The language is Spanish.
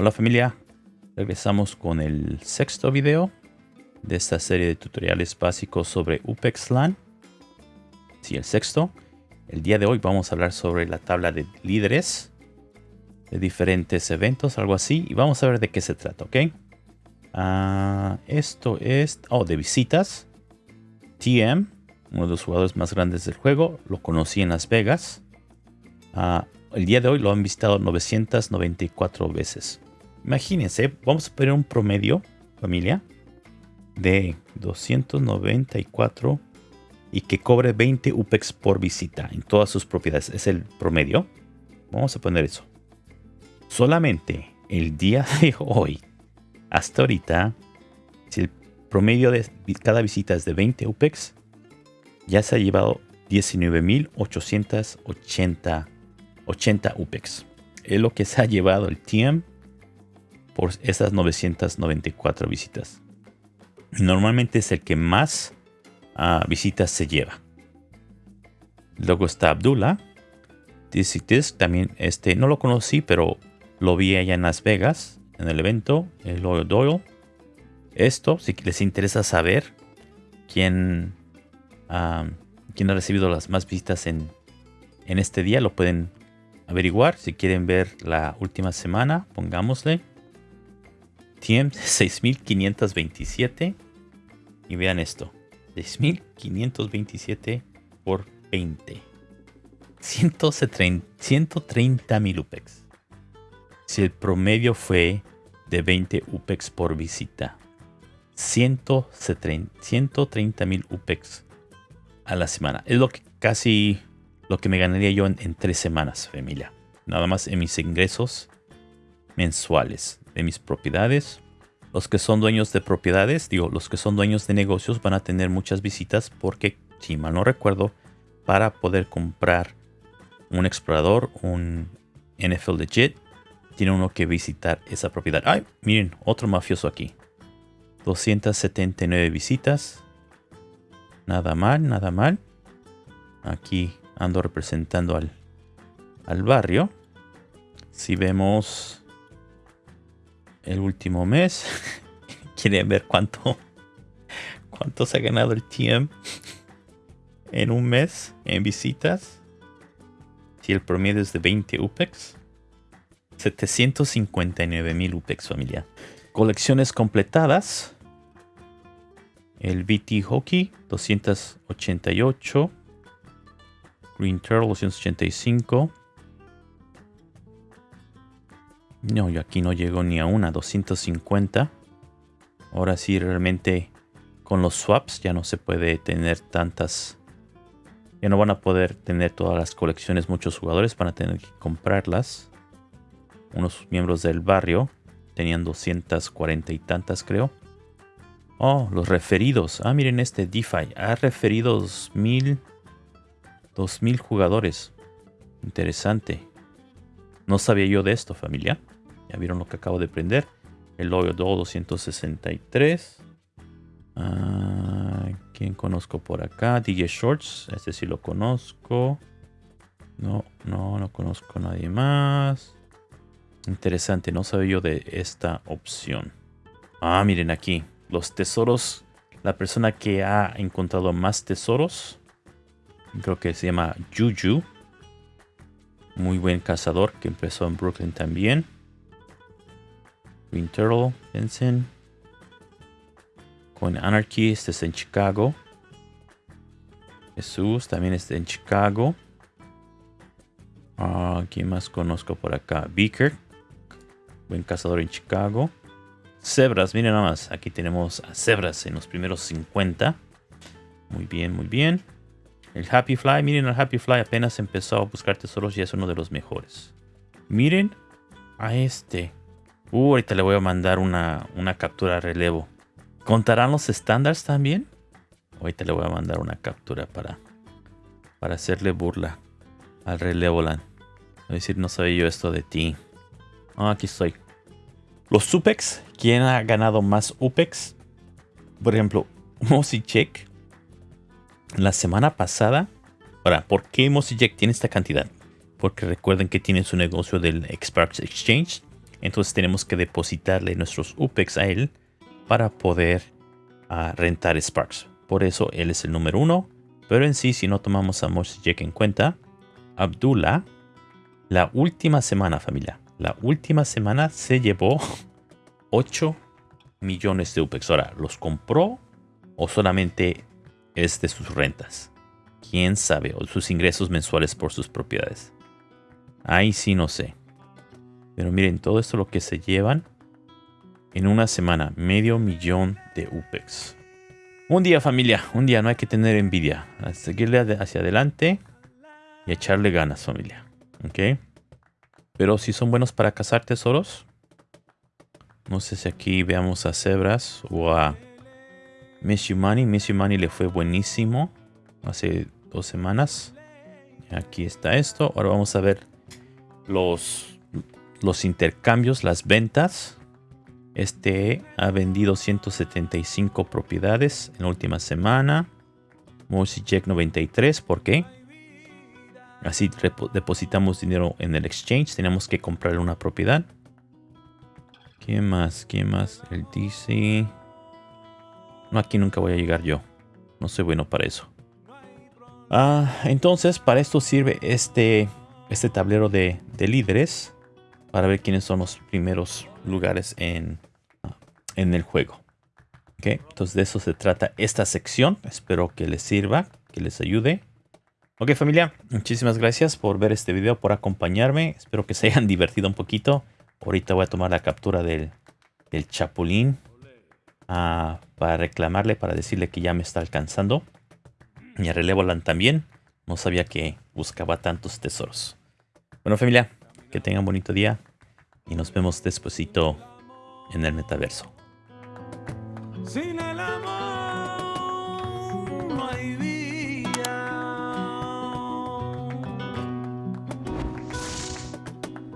Hola familia, regresamos con el sexto video de esta serie de tutoriales básicos sobre UPEX LAN. Sí, el sexto. El día de hoy vamos a hablar sobre la tabla de líderes de diferentes eventos, algo así, y vamos a ver de qué se trata, ¿ok? Ah, esto es, oh, de visitas. TM, uno de los jugadores más grandes del juego, lo conocí en Las Vegas. Ah, el día de hoy lo han visitado 994 veces. Imagínense, vamos a poner un promedio, familia, de 294 y que cobre 20 UPEX por visita en todas sus propiedades. Es el promedio. Vamos a poner eso. Solamente el día de hoy, hasta ahorita, si el promedio de cada visita es de 20 UPEX, ya se ha llevado 19.880 80 UPEX. Es lo que se ha llevado el TM por esas 994 visitas. Normalmente es el que más uh, visitas se lleva. Luego está Abdullah. Dizzy también este no lo conocí, pero lo vi allá en Las Vegas en el evento, el Loyal Doyle. Esto, si les interesa saber quién, uh, quién ha recibido las más visitas en, en este día, lo pueden averiguar. Si quieren ver la última semana, pongámosle. TM 6527. Y vean esto. 6527 por 20. 130 mil UPEX. Si el promedio fue de 20 UPEX por visita. 130 mil UPEX a la semana. Es lo que casi lo que me ganaría yo en, tres semanas, familia. Nada más en mis ingresos mensuales de mis propiedades. Los que son dueños de propiedades, digo, los que son dueños de negocios van a tener muchas visitas porque, si mal no recuerdo, para poder comprar un explorador, un NFL Legit, tiene uno que visitar esa propiedad. ¡Ay! Miren, otro mafioso aquí. 279 visitas. Nada mal, nada mal. Aquí ando representando al, al barrio. Si vemos el último mes, quieren ver cuánto, cuánto se ha ganado el TM en un mes en visitas. Si el promedio es de 20 UPEX, 759 mil UPEX familia. Colecciones completadas. El BT Hockey 288. Green Turtle 285. No, yo aquí no llego ni a una, 250. Ahora sí, realmente con los swaps ya no se puede tener tantas... Ya no van a poder tener todas las colecciones muchos jugadores, van a tener que comprarlas. Unos miembros del barrio tenían 240 y tantas creo. Oh, los referidos. Ah, miren este DeFi. Ha referido 2000 2000 jugadores. Interesante. No sabía yo de esto, familia. Ya vieron lo que acabo de prender. El Loyo 263. Ah, ¿Quién conozco por acá? DJ Shorts. Este sí lo conozco. No, no, no conozco a nadie más. Interesante, no sabía yo de esta opción. Ah, miren aquí. Los tesoros. La persona que ha encontrado más tesoros Creo que se llama Juju. Muy buen cazador que empezó en Brooklyn también. Green Turtle, Vincent. Con Anarchy, este es en Chicago. Jesús también está en Chicago. Uh, ¿Quién más conozco por acá? Beaker. Buen cazador en Chicago. Zebras, miren nada más. Aquí tenemos a Zebras en los primeros 50. Muy bien, muy bien. El Happy Fly, miren el Happy Fly apenas empezó a buscar tesoros y es uno de los mejores. Miren a este. Uh, ahorita le voy a mandar una, una captura a relevo. ¿Contarán los estándares también? Ahorita le voy a mandar una captura para, para hacerle burla al relevo land. a decir, no sabía yo esto de ti. Ah, aquí estoy. Los Supex, ¿quién ha ganado más UPEX? Por ejemplo, Mossy Check la semana pasada, ahora, ¿por qué Jack tiene esta cantidad? Porque recuerden que tiene su negocio del Xparks Exchange. Entonces tenemos que depositarle nuestros UPEX a él para poder uh, rentar Sparks. Por eso él es el número uno. Pero en sí, si no tomamos a Jack en cuenta, Abdullah, la última semana, familia, la última semana se llevó 8 millones de UPEX. Ahora, ¿los compró o solamente es de sus rentas? ¿Quién sabe? O sus ingresos mensuales por sus propiedades. Ahí sí no sé. Pero miren, todo esto lo que se llevan en una semana. Medio millón de UPEX. Un día familia, un día no hay que tener envidia. Seguirle hacia adelante y echarle ganas familia. ¿Ok? Pero si son buenos para cazar tesoros. No sé si aquí veamos a Zebras o a Miss Money. Miss Money le fue buenísimo hace dos semanas. Aquí está esto. Ahora vamos a ver los, los intercambios, las ventas. Este ha vendido 175 propiedades en la última semana. Jack 93. ¿Por qué? Así depositamos dinero en el exchange. Tenemos que comprarle una propiedad. ¿Qué más? ¿Qué más? El DC. No, aquí nunca voy a llegar yo. No soy bueno para eso. Ah, entonces, para esto sirve este, este tablero de, líderes. Para ver quiénes son los primeros lugares en, en el juego. Okay, entonces de eso se trata esta sección. Espero que les sirva, que les ayude. Ok familia, muchísimas gracias por ver este video, por acompañarme. Espero que se hayan divertido un poquito. Ahorita voy a tomar la captura del, del chapulín uh, para reclamarle, para decirle que ya me está alcanzando. Y a Relevoland también. No sabía que buscaba tantos tesoros. Bueno familia, que tengan bonito día y nos vemos despuesito en el metaverso.